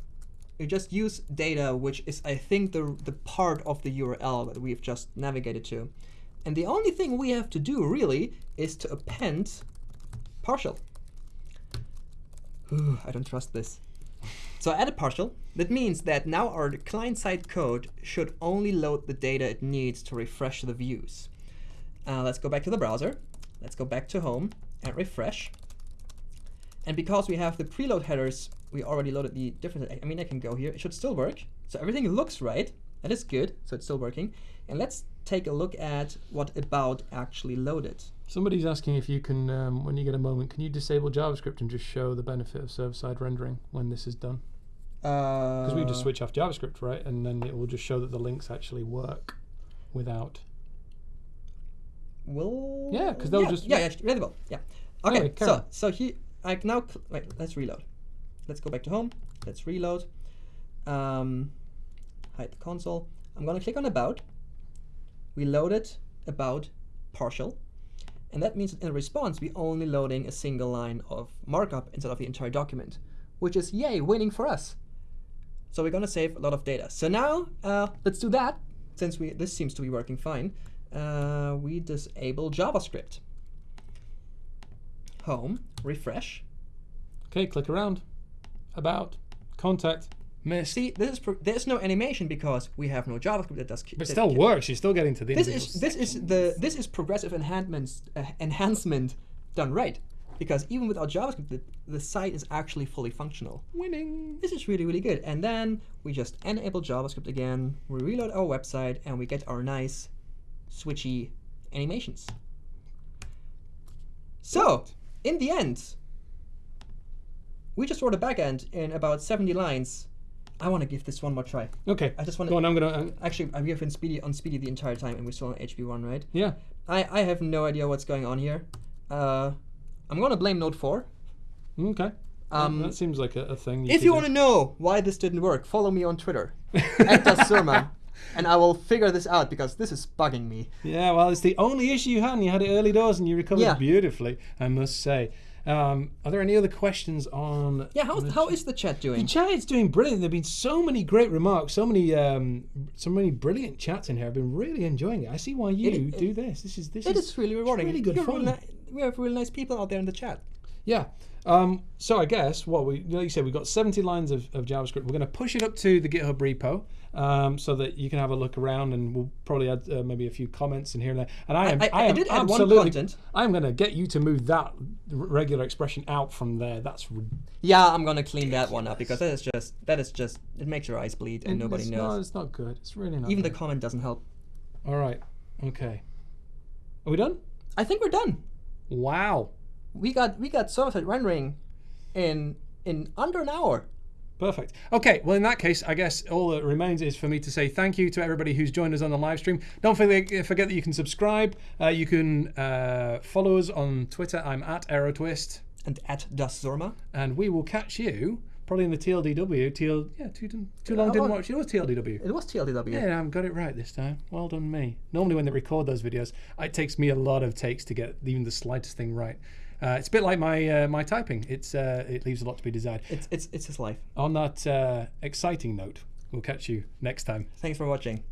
you just use data, which is I think the the part of the URL that we've just navigated to, and the only thing we have to do really is to append partial. Whew, I don't trust this. So I added partial. That means that now our client-side code should only load the data it needs to refresh the views. Uh, let's go back to the browser. Let's go back to home and refresh. And because we have the preload headers, we already loaded the different. I mean, I can go here. It should still work. So everything looks right. That is good. So it's still working. And let's take a look at what about actually loaded. Somebody's asking if you can, um, when you get a moment, can you disable JavaScript and just show the benefit of server-side rendering when this is done? Because Because we just switch off JavaScript, right? And then it will just show that the links actually work without. Will Yeah, 'cause they'll yeah, just- yeah, yeah, will. Yeah. Okay, Anyway, so on. so he I can now wait. Let's reload. Let's go back to home. Let's reload. Um, hide the console. I'm gonna click on about. We loaded about partial, and that means in response we're only loading a single line of markup instead of the entire document, which is yay winning for us. So we're gonna save a lot of data. So now uh, let's do that. Since we this seems to be working fine, uh, we disable JavaScript. Home, refresh. Okay, click around. About. Contact. Missed. See, this there's no animation because we have no JavaScript that does. but it that still works. You're still getting to the This is this is the this is progressive enhancements uh, enhancement done right because even without JavaScript, the, the site is actually fully functional. winning. This is really, really good. And then we just enable JavaScript again, we reload our website, and we get our nice switchy animations. So, in the end, we just wrote a backend in about 70 lines. I want to give this one more try. Okay. I just want Go to. on. I'm gonna. Uh, Actually, I'm here on Speedy, on Speedy the entire time, and we're still on HB1, right? yeah. I, I have no idea what's going on here. Uh, I'm going to blame Node 4. Okay. Um, that seems like a, a thing. If you want to know why this didn't work, follow me on Twitter at DasSurma, and I will figure this out because this is bugging me. Yeah, well, it's the only issue you had, and you had it early doors, and you recovered Yeah. beautifully, I must say. Um, are there any other questions on? Yeah, how, how is the chat? doing? the chat The doing? chat is doing brilliant. There've been so many great remarks, so many, um, so many brilliant chats in here. I've been really enjoying it. I see why you It- do this. This is this It is is really rewarding. really good You're fun. really we have really nice people out there in the chat. Yeah. Um, so I guess what we, like you said, we've got 70 lines of, of JavaScript. We're going to push it up to the GitHub repo um, so that you can have a look around, and we'll probably add uh, maybe a few comments in here and there. And I am, I- I am did add one content. I'm going to get you to move that regular expression out from there. That's Yeah, I'm gonna clean that one up because that is just that is just it makes your eyes bleed and nobody it's knows. Not, it's not good. It's really not. Even the comment doesn't help. All right. Okay. Are we done? I think we're done. Wow. We got we got server-side rendering in in under an hour. Perfect. Okay, well, in that case, I guess all that remains is for me to say thank you to everybody who's joined us on the live stream. Don't forget, forget that you can subscribe. Uh, you can uh, follow us on Twitter. I'm at AeroTwist. And at DasSurma. And we will catch you probably in the TLDW. TL, yeah, too, too long Oh, didn't watch. It was TLDW. It was TLDW. Yeah, I've got it right this time. Well done, me. Normally, when they record those videos, it takes me a lot of takes to get even the slightest thing right. Uh, it's a bit like my uh, my typing. It's uh, it leaves a lot to be desired. It's it's it's his life. On that uh, exciting note, we'll catch you next time. Thanks for watching.